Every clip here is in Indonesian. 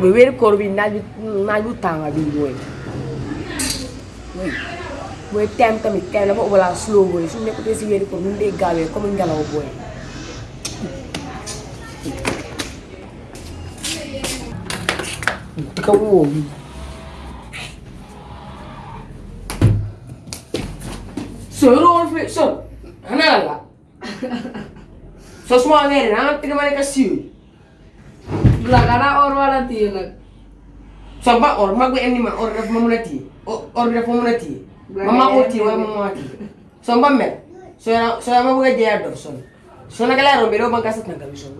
Boy weeru koor bi naaj bi naaj bu tàng bi booy booy teem tamit teem dafa ubala slow booy su nekkutee si weeru koor nu mu dee gaawee comme ngelaw booy ka woo bi so yoroo fi so xanaa la so suma weeri naa tigi ma nekk siiw Belakangnya or wala tiyo nag. so ba or mag bi indi ma or daf ma mun a téye or bi daf ma mun a téye ma maa ko téye wala ma maa téye so mba mel so yana so yana ma bëgg a jeeya dof son so naka laa rombe doo banka sat na gami son.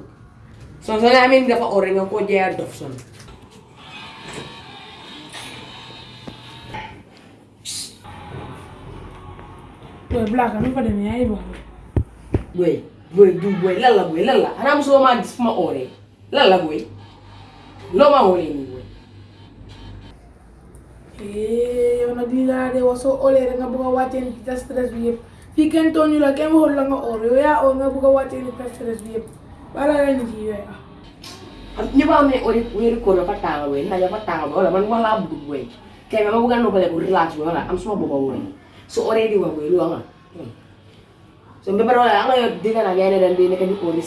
so so la amee ni dafa or nga ko jeeya dof boy loo maa ooree nii boy Eh, yow nag lii laa de wax soo olee rek nga bëgg a wàccee ni sa stress bi yëpp fii kenn tooñu la kenn waxul la nga or yow yaa or nga bëgg a wàccee ni sa stress bi yëpp bala la nit yi yooyu ah. am ñu ma am ne ori weeru koor dafa tàng boy ndax dafa tàng boy wala man wax laa bëgg boy kay ma bëgg a noppale ko relax boy wala am suma boppa boy so oree di wax boy lu nga so mbe bara wala nga yo diga na ngene dan di nekk di ko di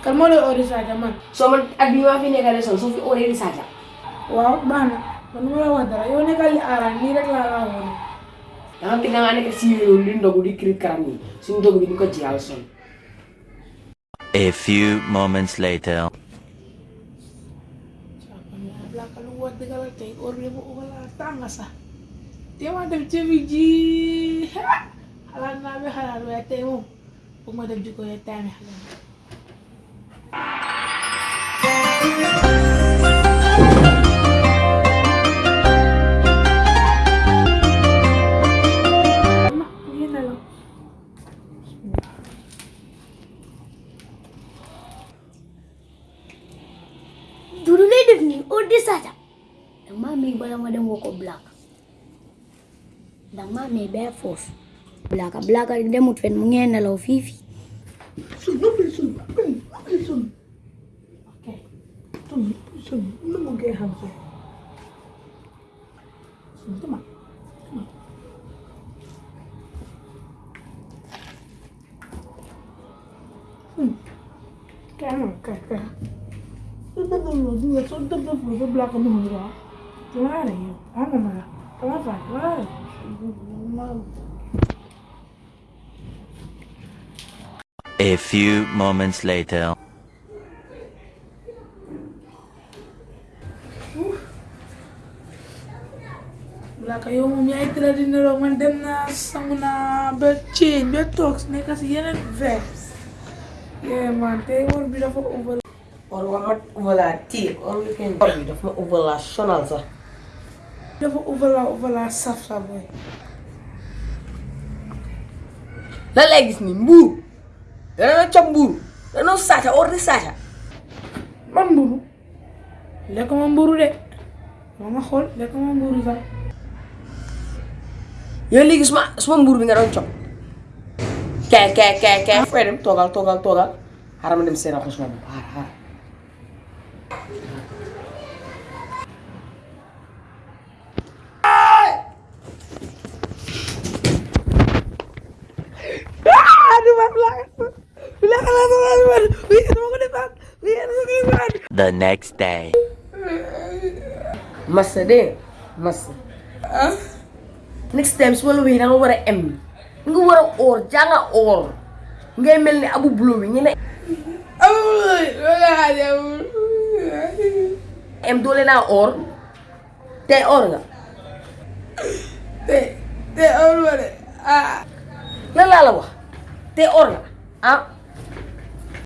kan moo lay ori Sadio man. So man at bi ma fi nekkale son so fi oree di sasa waaw baax na man. Nu ma la wax dara yow nekkal li aaraan nii rek la nga tinga nga nekk si yoon di ndogu di kiri karam ni suñu ndogu di ko jiyal son A few moments later. Belakang lu buat degal tey or bi bu. Wala tanga sax te ma bi ji xalaat naa bi xalaat waaye tey moom bu ma jikko ya xalaat dama mi bala ma dem woo ko black black black demut fen mu ngeen nelaw fii fii Sun, sun, noppi sun. Oke. Sun, sun, lu mau kayak hamsa. Sun, tuma. Tuma. Hmm. Kayak mana? Kayak, kayak. Sudah dulu, dia Get out of here. I'm gonna. Come on, fuck. Get out of A few moments later. Wala kayo umiyay tila din na roman dem na sa muna bed chain, bed talks. Yeah man, they won't for over. Or wala overla tip, or we can be there sa. Dafa over la over la saf sa boy. lan lay gis ni mbuur dana cob mbuur dana saaca or di saaca. Man mburu lekk ma mburu de. Ma ma xool lekk ma mburu sax. yow léegi suma suma mbuur bi nga doon cob kee kee kee kee. Fooy dem toogal toogal toogal. Xaaral ma dem seen ko suma bopp man belakang belakang la sama man wih dama ko defaat wih dama ko defaat. The next day. massa de massa next time su ma la wéy da nga war a em nga war a oor jànga oor ngay mel ni abu bulo bi ñu ne amul wala aja amul. em doole naa oor tey oor nga te te amul ma de ah. lan laa la wax tey oor nga ah